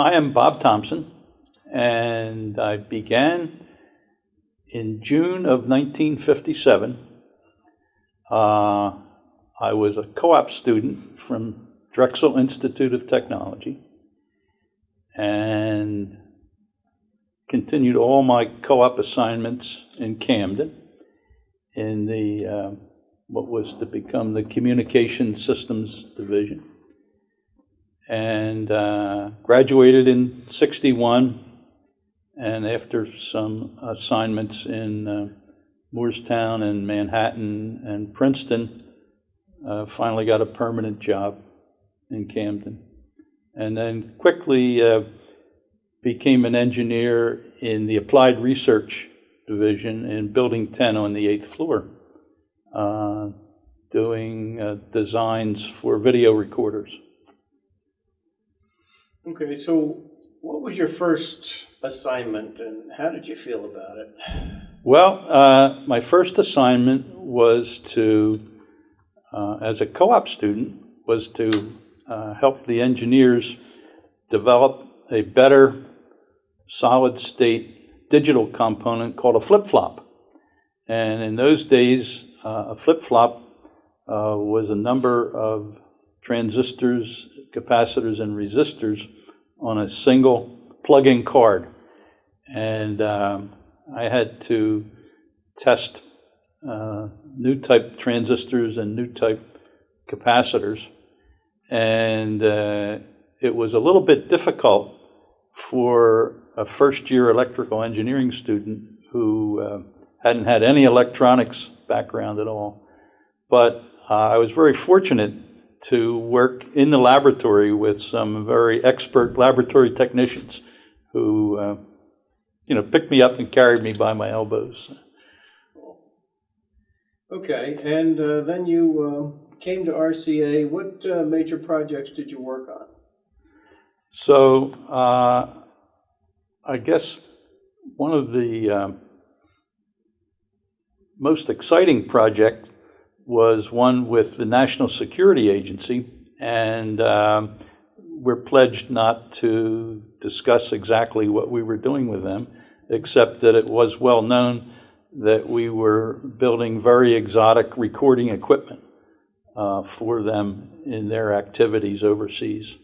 I am Bob Thompson, and I began in June of 1957. Uh, I was a co op student from Drexel Institute of Technology and continued all my co op assignments in Camden in the uh, what was to become the Communication Systems Division. And uh, graduated in 61 and after some assignments in uh, Moorestown and Manhattan and Princeton, uh, finally got a permanent job in Camden. And then quickly uh, became an engineer in the Applied Research Division in Building 10 on the eighth floor, uh, doing uh, designs for video recorders. Okay, so what was your first assignment and how did you feel about it? Well, uh, my first assignment was to, uh, as a co-op student, was to uh, help the engineers develop a better solid-state digital component called a flip-flop. And in those days, uh, a flip-flop uh, was a number of transistors, capacitors, and resistors on a single plug-in card. And um, I had to test uh, new type transistors and new type capacitors. And uh, it was a little bit difficult for a first year electrical engineering student who uh, hadn't had any electronics background at all. But uh, I was very fortunate to work in the laboratory with some very expert laboratory technicians who, uh, you know, picked me up and carried me by my elbows. Okay, and uh, then you uh, came to RCA. What uh, major projects did you work on? So uh, I guess one of the um, most exciting project was one with the National Security Agency, and um, we're pledged not to discuss exactly what we were doing with them, except that it was well known that we were building very exotic recording equipment uh, for them in their activities overseas.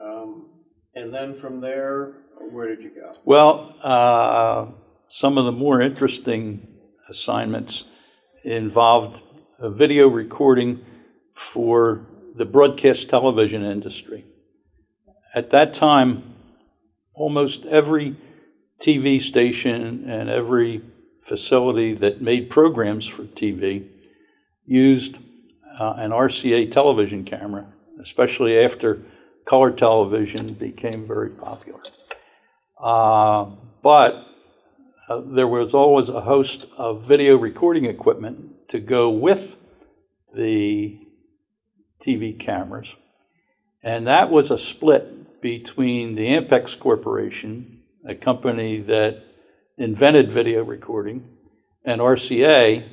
Um, and then from there, where did you go? Well, uh, some of the more interesting assignments involved a video recording for the broadcast television industry. At that time, almost every TV station and every facility that made programs for TV used uh, an RCA television camera, especially after color television became very popular. Uh, but uh, there was always a host of video recording equipment to go with the TV cameras. And that was a split between the Ampex Corporation, a company that invented video recording, and RCA,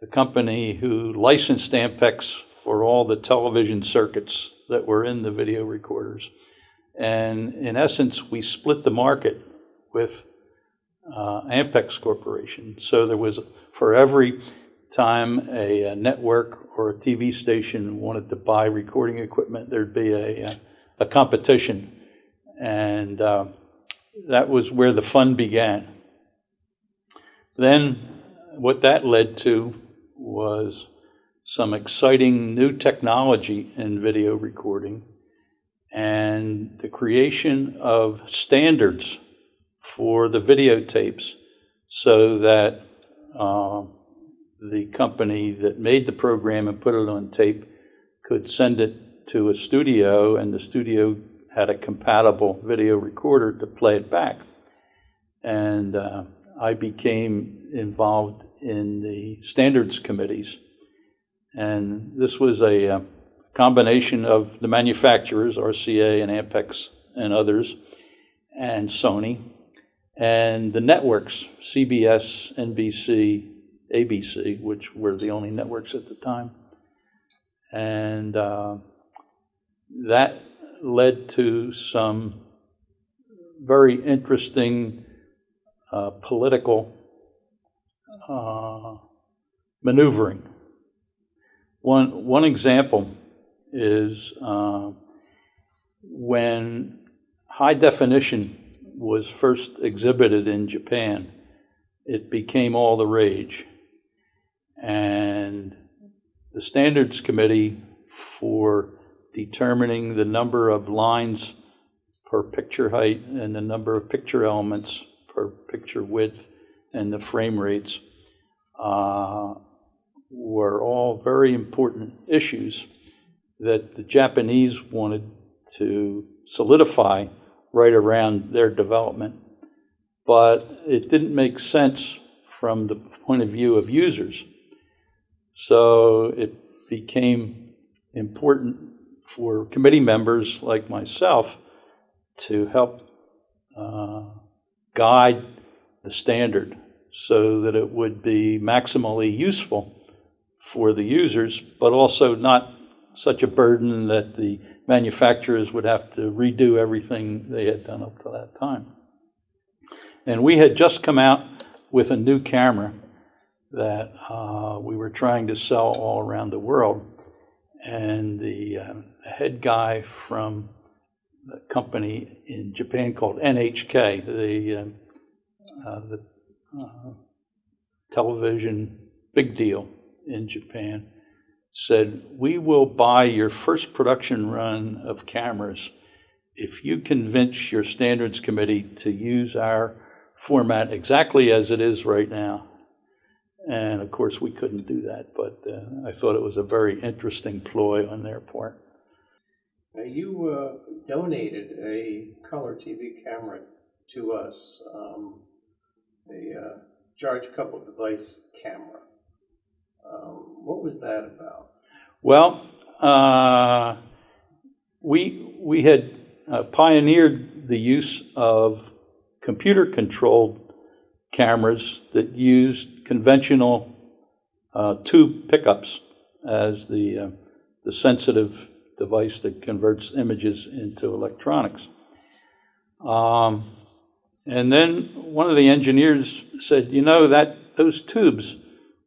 the company who licensed Ampex for all the television circuits that were in the video recorders. And in essence, we split the market with uh, Ampex Corporation. So there was, for every time a, a, network or a TV station wanted to buy recording equipment, there'd be a, a competition. And uh, that was where the fun began. Then what that led to was some exciting new technology in video recording and the creation of standards for the videotapes so that uh, the company that made the program and put it on tape could send it to a studio, and the studio had a compatible video recorder to play it back. And uh, I became involved in the standards committees. And this was a, uh, combination of the manufacturers, RCA and Ampex and others, and Sony, and the networks, CBS, NBC, ABC, which were the only networks at the time. And uh, that led to some very interesting uh, political uh, maneuvering. One, one example is uh, when high definition was first exhibited in Japan, it became all the rage. And the Standards Committee for determining the number of lines per picture height and the number of picture elements per picture width and the frame rates uh, were all very important issues that the Japanese wanted to solidify right around their development. But it didn't make sense from the point of view of users. So it became important for committee members like myself to help uh, guide the standard so that it would be maximally useful for the users, but also not such a burden that the manufacturers would have to redo everything they had done up to that time. And we had just come out with a new camera that uh, we were trying to sell all around the world. And the uh, head guy from the company in Japan called NHK, the, uh, the uh, television big deal in Japan, said, We will buy your first production run of cameras if you convince your standards committee to use our format exactly as it is right now. And of course, we couldn't do that, but uh, I thought it was a very interesting ploy on their part. You uh, donated a color TV camera to us, um, a uh, charge coupled device camera. Um, what was that about? Well, uh, we, we had uh, pioneered the use of computer controlled cameras that used conventional uh, tube pickups as the, uh, the sensitive device that converts images into electronics. Um, and then one of the engineers said, you know, that those tubes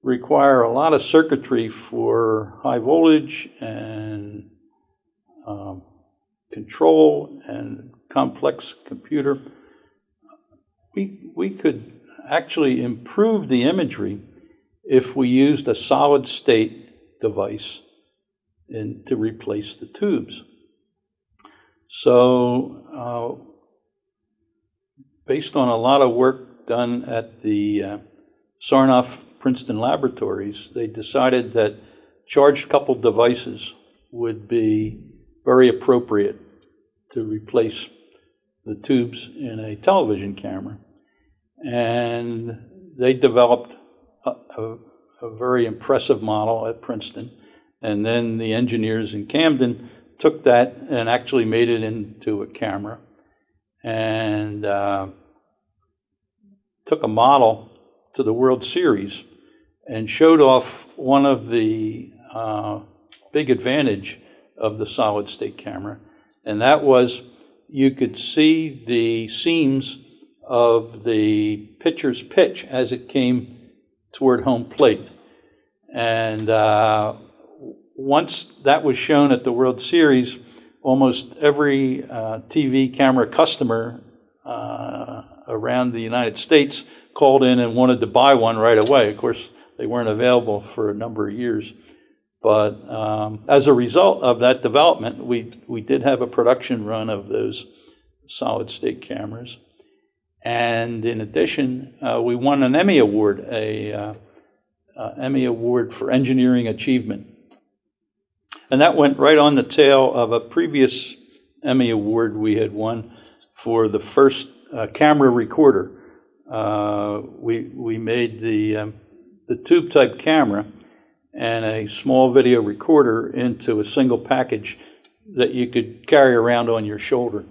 require a lot of circuitry for high voltage and um, control and complex computer. We, we could actually improve the imagery if we used a solid state device in, to replace the tubes. So, uh, based on a lot of work done at the uh, Sarnoff Princeton laboratories, they decided that charged coupled devices would be very appropriate to replace the tubes in a television camera. And they developed a, a, a very impressive model at Princeton. And then the engineers in Camden took that and actually made it into a camera and uh, took a model to the World Series and showed off one of the uh, big advantage of the solid state camera, and that was you could see the seams of the pitcher's pitch as it came toward home plate. And uh, once that was shown at the World Series, almost every uh, TV camera customer uh, around the United States called in and wanted to buy one right away. Of course, they weren't available for a number of years. But um, as a result of that development, we, we did have a production run of those solid state cameras. And in addition, uh, we won an Emmy Award, a uh, uh, Emmy Award for engineering achievement. And that went right on the tail of a previous Emmy Award we had won for the first uh, camera recorder. Uh, we, we made the um, the tube type camera and a small video recorder into a single package that you could carry around on your shoulder,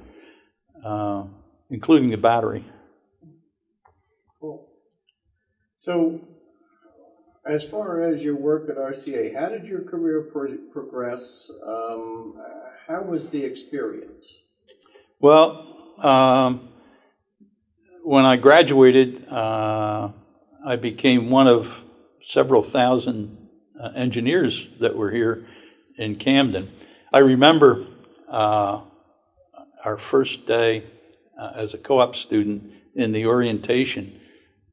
uh, including the battery. Cool. So, As far as your work at RCA, how did your career pro- progress? Um, how was the experience? Well, um, when I graduated, uh, I became one of several thousand uh, engineers that were here in Camden. I remember uh, our first day uh, as a co-op student in the orientation.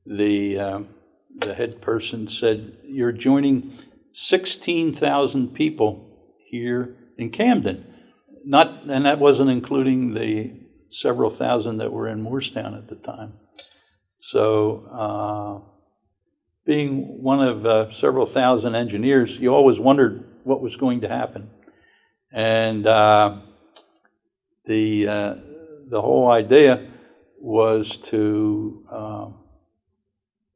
The um, the head person said, "You're joining 16,000 people here in Camden." Not, and that wasn't including the several thousand that were in Moorestown at the time. So, uh, being one of uh, several thousand engineers, you always wondered what was going to happen. And uh, the, uh, the whole idea was to um,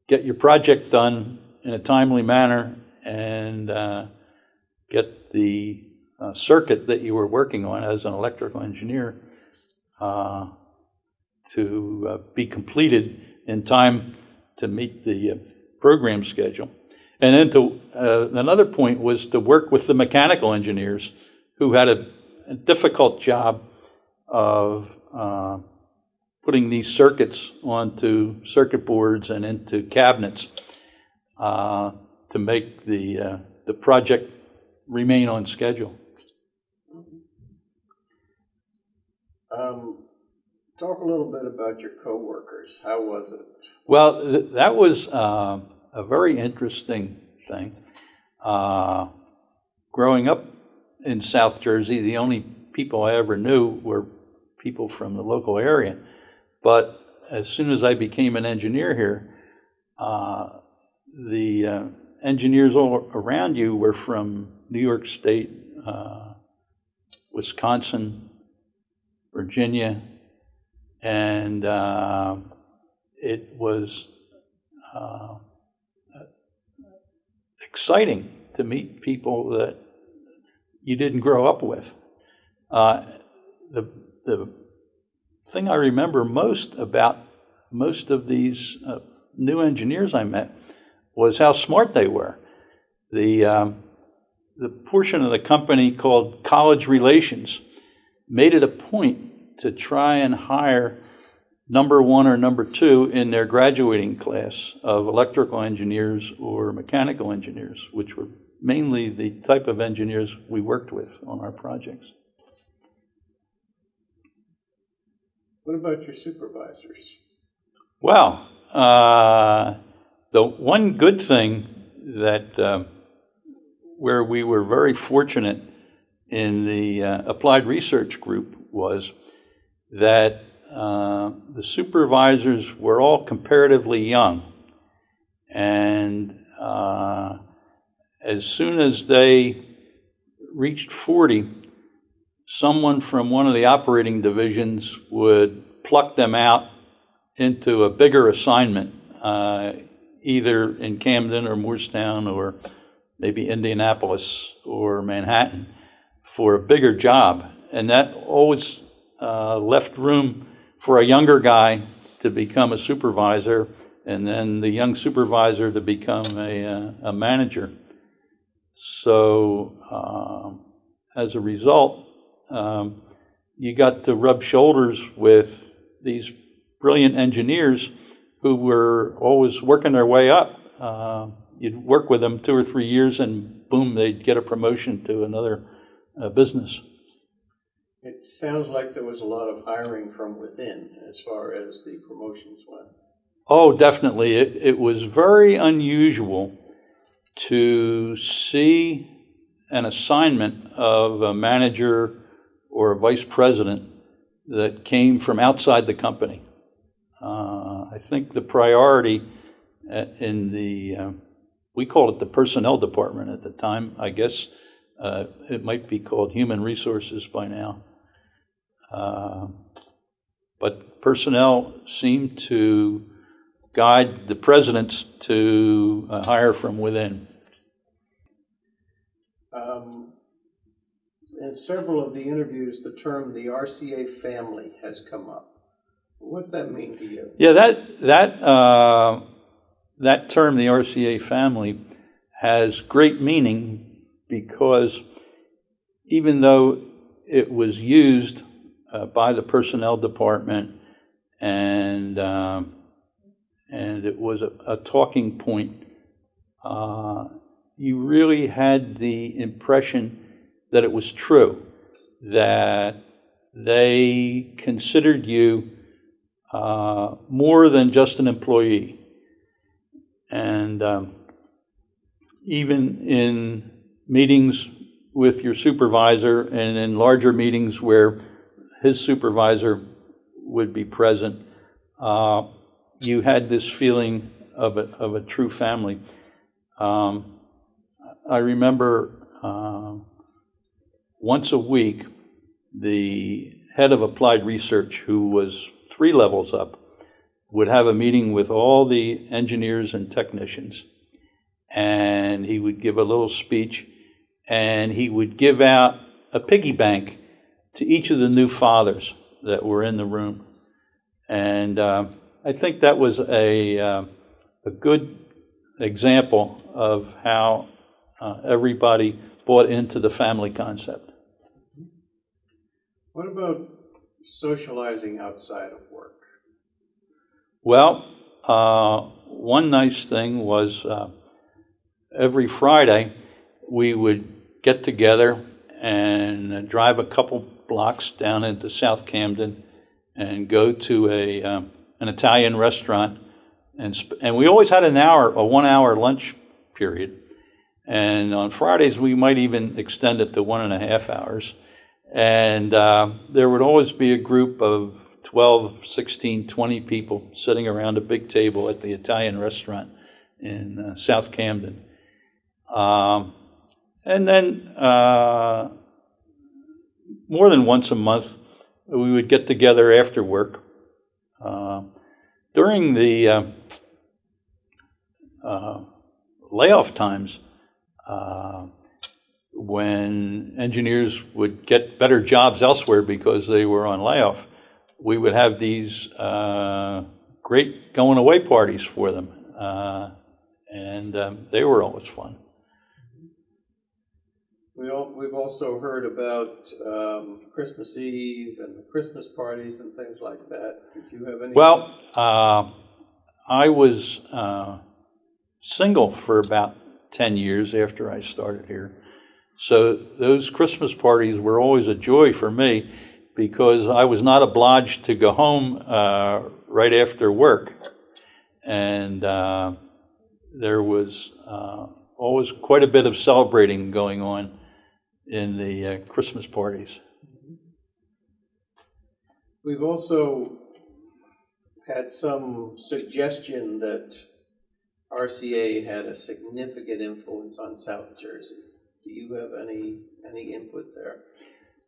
get your project done in a timely manner and uh, get the uh, circuit that you were working on as an electrical engineer uh, to uh, be completed in time to meet the uh, program schedule. And then to, uh, another point was to work with the mechanical engineers who had a, a difficult job of uh, putting these circuits onto circuit boards and into cabinets uh, to make the, the project remain on schedule. Um, talk a little bit about your coworkers. How was it? Well, th- that was uh, a very interesting thing. Uh, growing up in South Jersey, the only people I ever knew were people from the local area. But as soon as I became an engineer here, uh, the uh, engineers all around you were from New York State, uh, Wisconsin, Virginia, and uh, it was uh, exciting to meet people that you didn't grow up with. Uh, the, the thing I remember most about most of these uh, new engineers I met was how smart they were. The, um, the portion of the company called College Relations made it a point to try and hire number one or number two in their graduating class of electrical engineers or mechanical engineers, which were mainly the type of engineers we worked with on our projects. What about your supervisors? Well, uh, the one good thing that uh, where we were very fortunate in the uh, applied research group was that uh, the supervisors were all comparatively young. And uh, as soon as they reached 40, someone from one of the operating divisions would pluck them out into a bigger assignment, uh, either in Camden or Moorestown or maybe Indianapolis or Manhattan for a bigger job. And that always uh, left room for a younger guy to become a supervisor and then the young supervisor to become a, uh, a manager. So um, as a result, um, you got to rub shoulders with these brilliant engineers who were always working their way up. Uh, you'd work with them two or three years, and boom, they'd get a promotion to another uh, business. It sounds like there was a lot of hiring from within as far as the promotions went. Oh, definitely. It, it was very unusual to see an assignment of a manager or a vice president that came from outside the company. Uh, I think the priority in the, uh, we called it the personnel department at the time. I guess uh, it might be called human resources by now. Uh, But personnel seemed to guide the presidents to uh, hire from within. Um, in several of the interviews, the term the RCA family has come up. What's that mean to you? Yeah, that that uh, that term, the RCA family, has great meaning because even though it was used uh, by the personnel department and um, and it was a, a talking point, uh, you really had the impression that it was true, that they considered you uh, more than just an employee. And um, even in meetings with your supervisor and in larger meetings where his supervisor would be present, uh, you had this feeling of a, of a true family. Um, I remember uh, once a week, the head of applied research, who was three levels up, would have a meeting with all the engineers and technicians. And he would give a little speech, and he would give out a piggy bank to each of the new fathers that were in the room. And uh, I think that was a, uh, a good example of how uh, everybody bought into the family concept. What about socializing outside of work? Well, uh, one nice thing was uh, every Friday we would get together and drive a couple blocks down into South Camden and go to a um, an Italian restaurant, and and we always had an hour, a one hour lunch period, and on Fridays we might even extend it to one and a half hours, and uh, there would always be a group of 12, 16, 20 people sitting around a big table at the Italian restaurant in uh, South Camden. Um, and then uh, more than once a month, we would get together after work. Uh, during the uh, uh, layoff times, uh, when engineers would get better jobs elsewhere because they were on layoff, we would have these uh, great going away parties for them. And um, they were always fun. We all, we've also heard about um, Christmas Eve and the Christmas parties and things like that. Did you have any? Well, uh, I was uh, single for about 10 years after I started here. So those Christmas parties were always a joy for me because I was not obliged to go home uh, right after work. And uh, there was uh, always quite a bit of celebrating going on in the uh, Christmas parties. We've also had some suggestion that RCA had a significant influence on South Jersey. Do you have any any input there?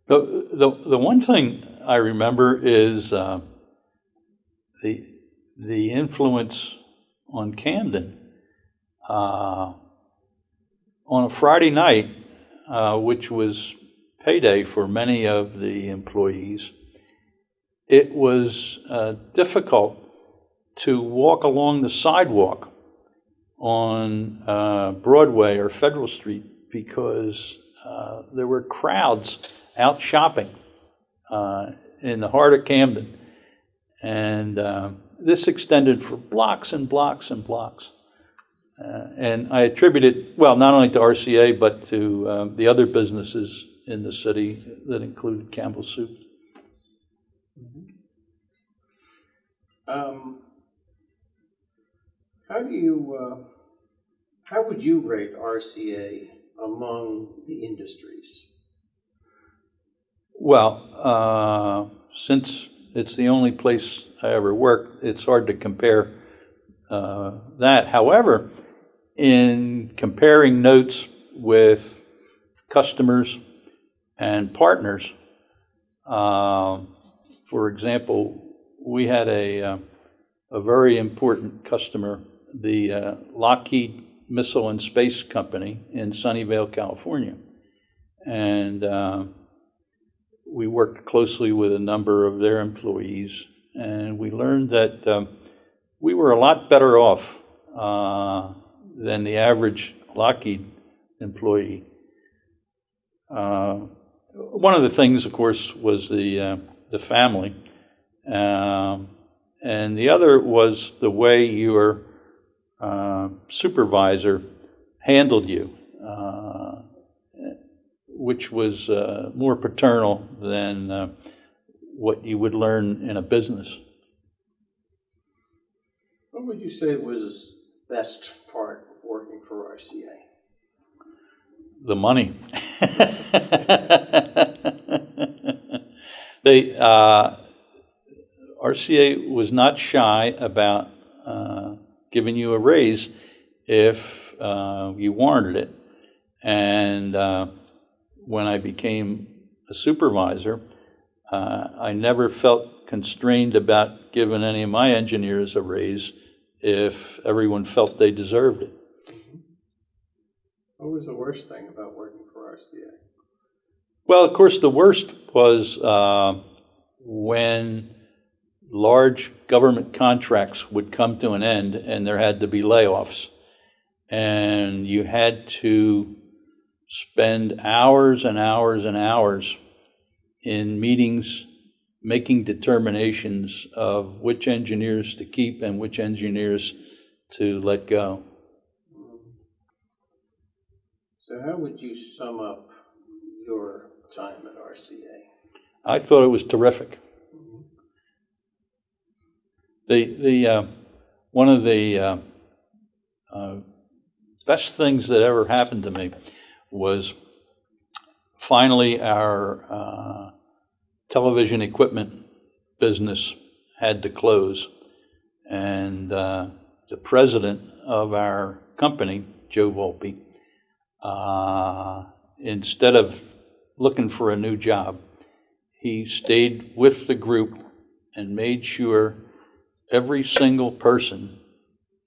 The, the, the one thing I remember is uh, the, the influence on Camden. Uh, on a Friday night, uh, which was payday for many of the employees, it was uh, difficult to walk along the sidewalk on uh, Broadway or Federal Street because uh, there were crowds out shopping uh, in the heart of Camden. And this extended for blocks and blocks and blocks. Uh, and I attribute it, well, not only to RCA, but to um, the other businesses in the city that included Campbell Soup. Um, how do you uh, how would you rate RCA among the industries? Well, uh, since it's the only place I ever worked, it's hard to compare uh, that. However, in comparing notes with customers and partners, uh, for example, we had a, uh, a very important customer, the uh, Lockheed Missile and Space Company in Sunnyvale, California. And uh, we worked closely with a number of their employees, and we learned that um, we were a lot better off uh, than the average Lockheed employee. Uh, one of the things, of course, was the uh, the family, um, and the other was the way your uh, supervisor handled you, uh, which was uh, more paternal than uh, what you would learn in a business. What would you say was best part for RCA? the money. they uh, RCA was not shy about uh, giving you a raise if uh, you warranted it. And uh, when I became a supervisor, uh, I never felt constrained about giving any of my engineers a raise if everyone felt they deserved it. What was the worst thing about working for RCA? Well, of course, the worst was uh, when large government contracts would come to an end and there had to be layoffs. And you had to spend hours and hours and hours in meetings making determinations of which engineers to keep and which engineers to let go. So, how would you sum up your time at RCA? I thought it was terrific. The the uh, one of the uh, uh, best things that ever happened to me was finally our uh, television equipment business had to close, and uh, the president of our company, Joe Volpe, uh, instead of looking for a new job, he stayed with the group and made sure every single person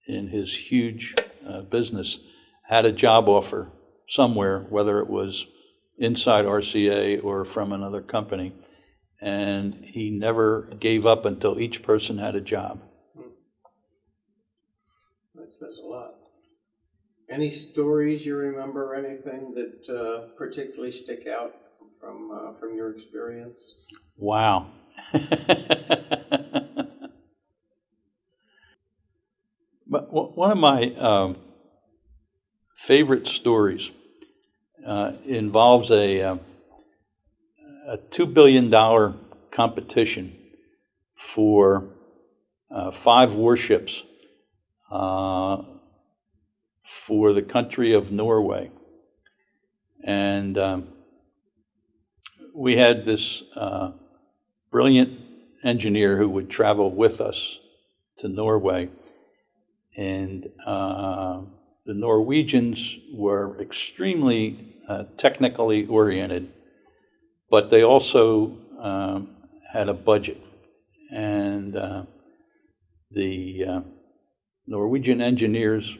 in his huge uh, business had a job offer somewhere, whether it was inside RCA or from another company. And he never gave up until each person had a job. That says a lot. Any stories you remember, or anything that uh, particularly stick out from uh, from your experience? Wow. but one of my um, favorite stories uh, involves a, uh, a $2 billion competition for uh, five warships uh, for the country of Norway. And um, we had this uh, brilliant engineer who would travel with us to Norway. And uh, the Norwegians were extremely uh, technically oriented, but they also um, had a budget. And uh, the uh, Norwegian engineers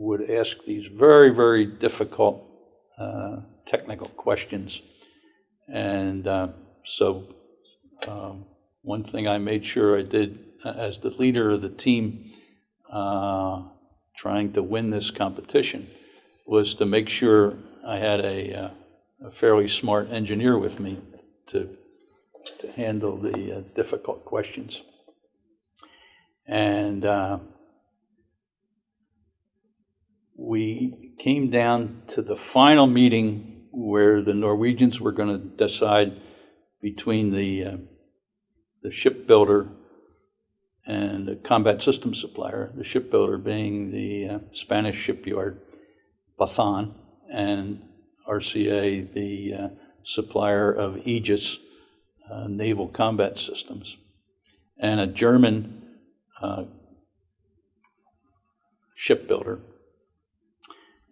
would ask these very, very difficult uh, technical questions. And uh, so, um, one thing I made sure I did uh, as the leader of the team uh, trying to win this competition was to make sure I had a, uh, a fairly smart engineer with me to, to handle the uh, difficult questions. And we came down to the final meeting where the Norwegians were going to decide between the uh, the shipbuilder and the combat system supplier, the shipbuilder being the uh, Spanish shipyard Bazán, and RCA, the uh, supplier of Aegis uh, naval combat systems, and a German uh, shipbuilder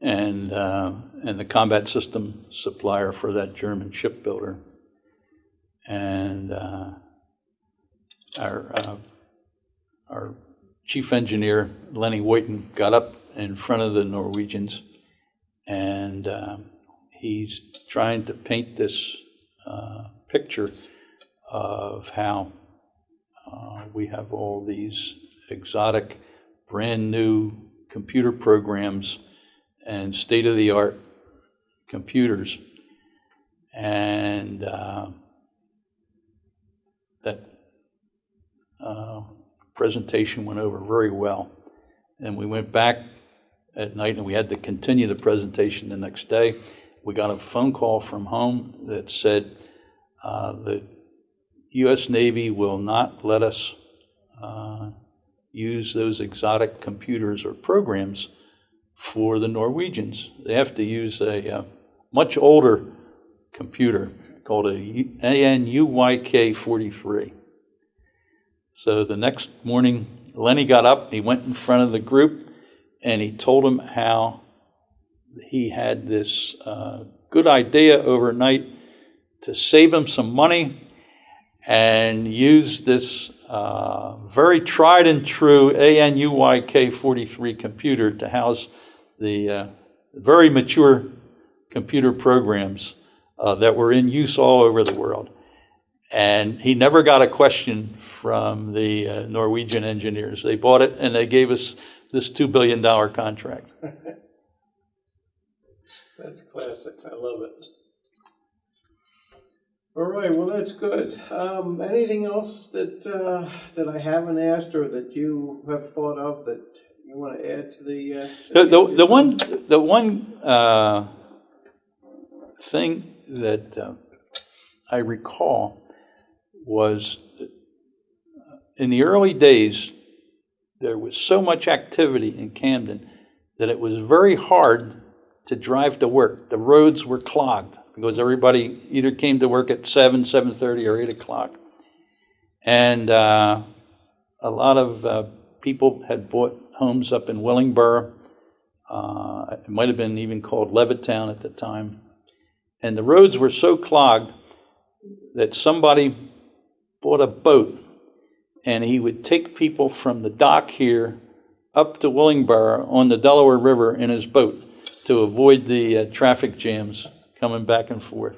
and uh, and the combat system supplier for that German shipbuilder. And uh, our uh, our chief engineer Lenny Woyton got up in front of the Norwegians, and uh, he's trying to paint this uh, picture of how uh, we have all these exotic, brand new computer programs and state-of-the-art computers. And uh, that uh, presentation went over very well. And we went back at night and we had to continue the presentation the next day. We got a phone call from home that said uh, the U.S. Navy will not let us uh, use those exotic computers or programs for the Norwegians. They have to use a uh, much older computer called a U- AN/UYK 43. So the next morning, Lenny got up, he went in front of the group, and he told them how he had this uh, good idea overnight to save him some money and use this uh, very tried and true AN/UYK 43 computer to house the uh, very mature computer programs uh, that were in use all over the world. And he never got a question from the uh, Norwegian engineers. They bought it and they gave us this $2 billion contract. That's classic. I love it. All right. Well, that's good. Um, anything else that uh, that I haven't asked or that you have thought of that want to add to the? Uh, The, the, the one, the one uh, thing that uh, I recall was in the early days, there was so much activity in Camden that it was very hard to drive to work. The roads were clogged because everybody either came to work at 7, 7.30 or 8 o'clock. And uh, a lot of uh, people had bought homes up in Willingboro. Uh, it might have been even called Levittown at the time. And the roads were so clogged that somebody bought a boat and he would take people from the dock here up to Willingboro on the Delaware River in his boat to avoid the uh, traffic jams coming back and forth.